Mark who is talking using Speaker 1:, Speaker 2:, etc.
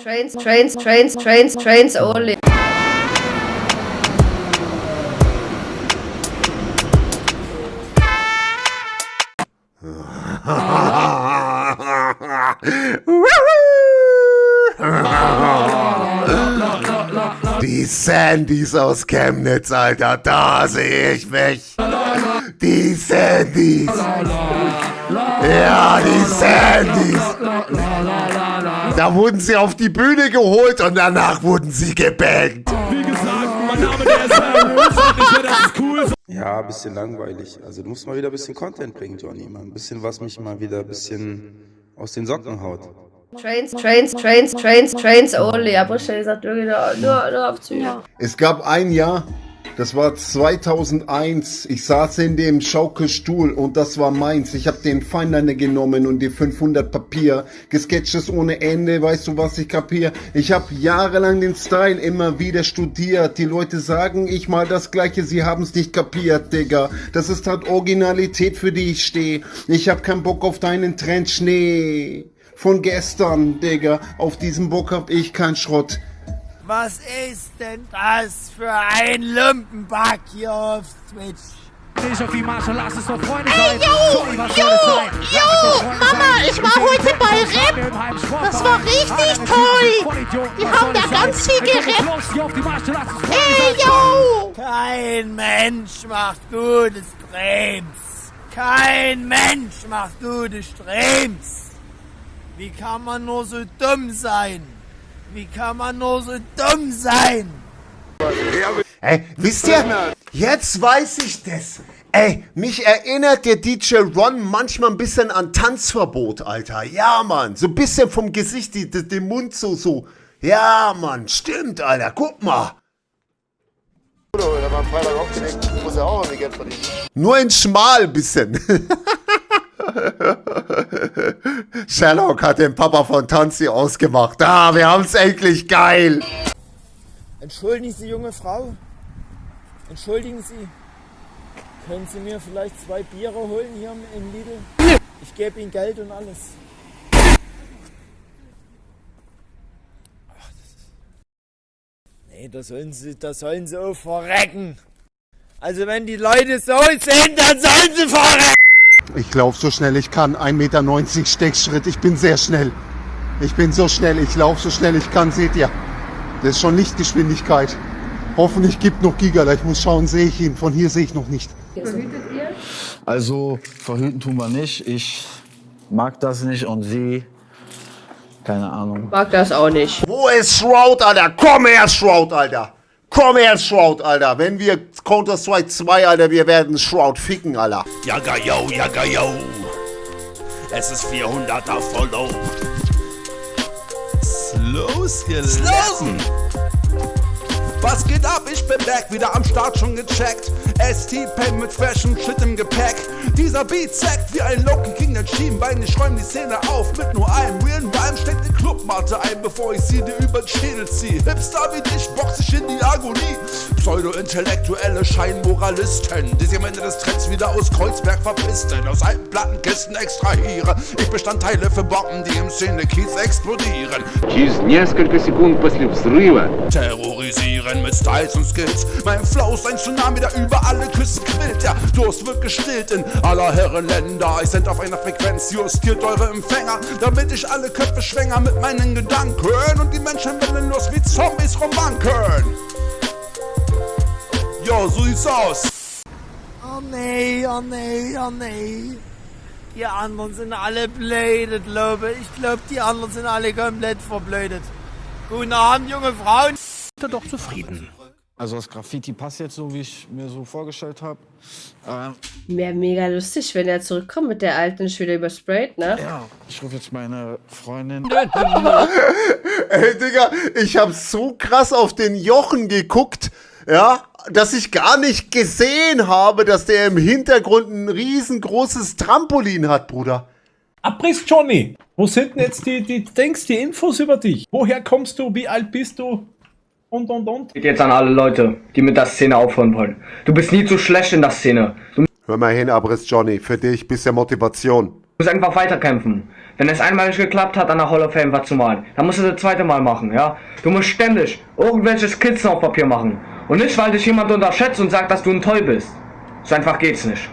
Speaker 1: Trains, trains, trains, trains, trains only.
Speaker 2: Die Sandys aus Chemnitz, Alter, da sehe ich mich. Die Sandys. Ja, die Sandys. Da wurden sie auf die Bühne geholt und danach wurden sie gebankt.
Speaker 3: Wie gesagt, mein Name der ist ich das ist cool.
Speaker 4: Ja, ein bisschen langweilig. Also du musst mal wieder ein bisschen Content bringen, Johnny. Mal ein bisschen, was mich mal wieder ein bisschen aus den Socken haut.
Speaker 1: Trains, trains, trains, trains, trains only. Ja, Buschel sagt wirklich nur, nur, nur auf Züge.
Speaker 2: Es gab ein Jahr, das war 2001. Ich saß in dem Schaukelstuhl und das war meins. Ich habe den Feinliner genommen und die 500 Papier. Gesketches ohne Ende, weißt du, was ich kapier? Ich habe jahrelang den Style immer wieder studiert. Die Leute sagen, ich mal das Gleiche, sie haben's nicht kapiert, Digga. Das ist halt Originalität, für die ich stehe. Ich hab keinen Bock auf deinen Trend Schnee. Von gestern, Digga. Auf diesem Bock hab ich keinen Schrott.
Speaker 5: Was ist denn das für ein Lumpenback hier auf Twitch?
Speaker 3: Nicht auf die Marschall, lass es doch Freunde
Speaker 6: Ey,
Speaker 3: sein.
Speaker 6: yo,
Speaker 3: Sorry, was
Speaker 6: yo, yo, Mama, ich war heute bei Rap. Das war richtig toll. Die haben da ganz viel gerappt. Ey, yo.
Speaker 5: Kein Mensch macht gute Streams. Kein Mensch macht gute Streams. Wie kann man nur so dumm sein? Wie kann man nur so dumm sein?
Speaker 2: Ey, wisst ihr, jetzt weiß ich das. Ey, mich erinnert der DJ Ron manchmal ein bisschen an Tanzverbot, Alter. Ja, Mann, so ein bisschen vom Gesicht, die, die, den Mund so, so. Ja, Mann, stimmt, Alter, guck mal. Nur in schmal bisschen. Sherlock hat den Papa von Tanzi ausgemacht. Ah, wir haben's endlich geil.
Speaker 5: Entschuldigen Sie, junge Frau. Entschuldigen Sie. Können Sie mir vielleicht zwei Biere holen hier im Lidl? Ich gebe Ihnen Geld und alles. Nee, da sollen Sie, da sollen Sie auch verrecken. Also wenn die Leute so sind, dann sollen sie verrecken.
Speaker 2: Ich laufe so schnell ich kann. 1,90 Meter Steckschritt. Ich bin sehr schnell. Ich bin so schnell. Ich laufe so schnell ich kann. Seht ihr? Das ist schon Lichtgeschwindigkeit. Hoffentlich gibt noch Gigala. Ich muss schauen, sehe ich ihn. Von hier sehe ich noch nicht.
Speaker 7: Also verhüten tun wir nicht. Ich mag das nicht und sie, keine Ahnung.
Speaker 1: Mag das auch nicht.
Speaker 2: Wo ist Shroud, Alter? Komm her, Shroud, Alter. Komm her, Shroud, Alter. Wenn wir Counter-Strike 2, Alter, wir werden Shroud ficken, Alter.
Speaker 3: Jaga yo, jaga yo. Es ist 400er Follow. Losgelassen. Was geht ab? Ich bin back, wieder am Start schon gecheckt. ST-Pen mit freshem Shit im Gepäck. Dieser Beat zackt wie ein Loki gegen den Schienbein. Ich räum die Szene auf mit nur einem realen Rhyme. Steck die Clubmatte ein, bevor ich sie dir über den Schädel zieh. Hipster wie dich box ich in die Agonie. Pseudo-intellektuelle Scheinmoralisten, die sich am Ende des Trends wieder aus Kreuzberg verpisten. Aus alten Plattenkisten extrahiere ich Bestandteile für Bomben, die im Szene-Kiez explodieren.
Speaker 8: Через несколько секунд после взрыва
Speaker 3: Terrorisieren mit Styles und Skills. Mein Flow ist ein Tsunami, der über alle Küsten quillt. Der Durst wird gestillt in aller Herren Länder. Ich send auf einer Frequenz, justiert eure Empfänger, damit ich alle Köpfe schwänger mit meinen Gedanken und die Menschen willenlos wie Zombies rumwanken. Jo, so sieht's aus.
Speaker 5: Oh nee, oh nee, oh nee. Die anderen sind alle blödet, glaube ich. Ich glaube, die anderen sind alle komplett verblödet. Guten Abend, junge Frauen.
Speaker 3: Doch zufrieden.
Speaker 7: Also das Graffiti passt jetzt so, wie ich mir so vorgestellt habe. Ähm,
Speaker 1: Wäre mega lustig, wenn er zurückkommt mit der alten Schüler übersprayt, ne?
Speaker 7: ja, ich rufe jetzt meine Freundin.
Speaker 2: Ey, Digga, ich hab so krass auf den Jochen geguckt, ja, dass ich gar nicht gesehen habe, dass der im Hintergrund ein riesengroßes Trampolin hat, Bruder.
Speaker 9: Abriss Johnny, wo sind denn jetzt die, die Dings, die Infos über dich? Woher kommst du? Wie alt bist du? Und, und, und.
Speaker 8: geht jetzt an alle Leute, die mit der Szene aufhören wollen. Du bist nie zu schlecht in der Szene. Du
Speaker 2: Hör mal hin, Abriss Johnny, für dich bisschen Motivation.
Speaker 8: musst einfach weiterkämpfen. Wenn es einmal nicht geklappt hat, an der Hall of Fame was zu malen, dann musst du das zweite Mal machen, ja? Du musst ständig irgendwelche Skizzen auf Papier machen. Und nicht, weil dich jemand unterschätzt und sagt, dass du ein Toll bist. So einfach geht's nicht.